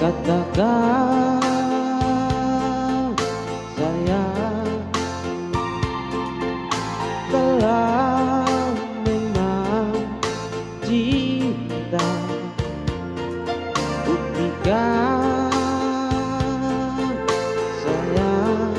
Katakan saya Telah memang cinta Buktikan sayang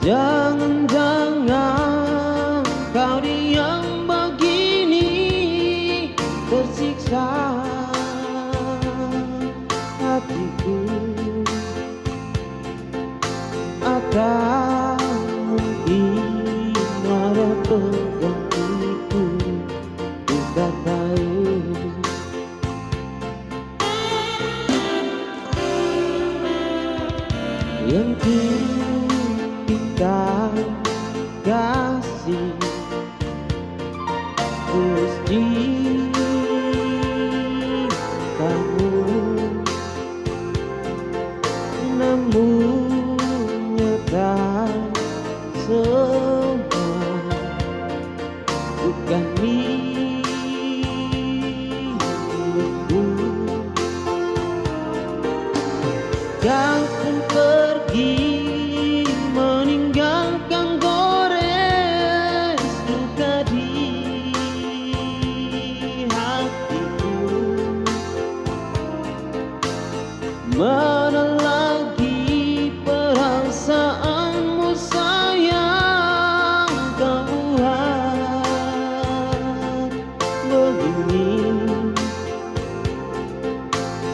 Jangan tahu kasih Gusti kamu nemunya nyata semua bukan mimpiku.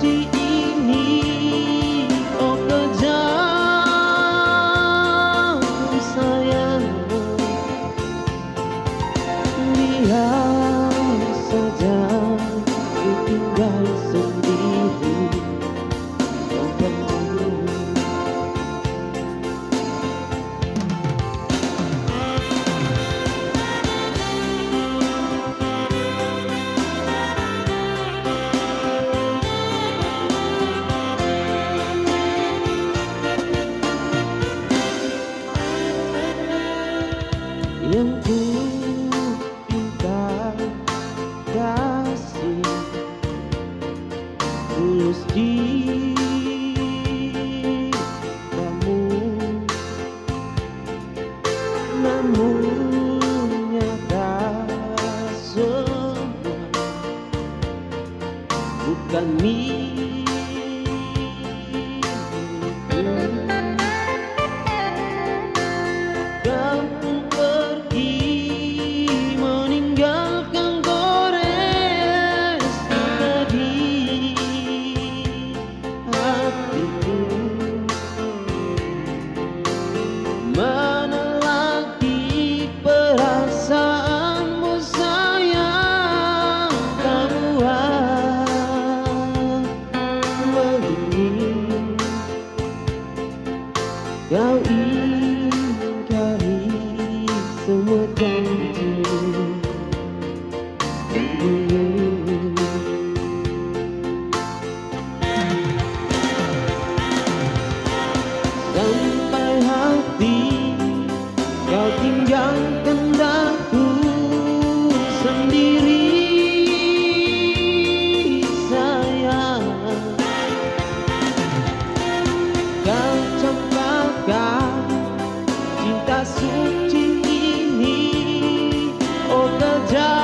Di ini. Oh kejar tulus cintamu Namun nyata semua bukan milik die.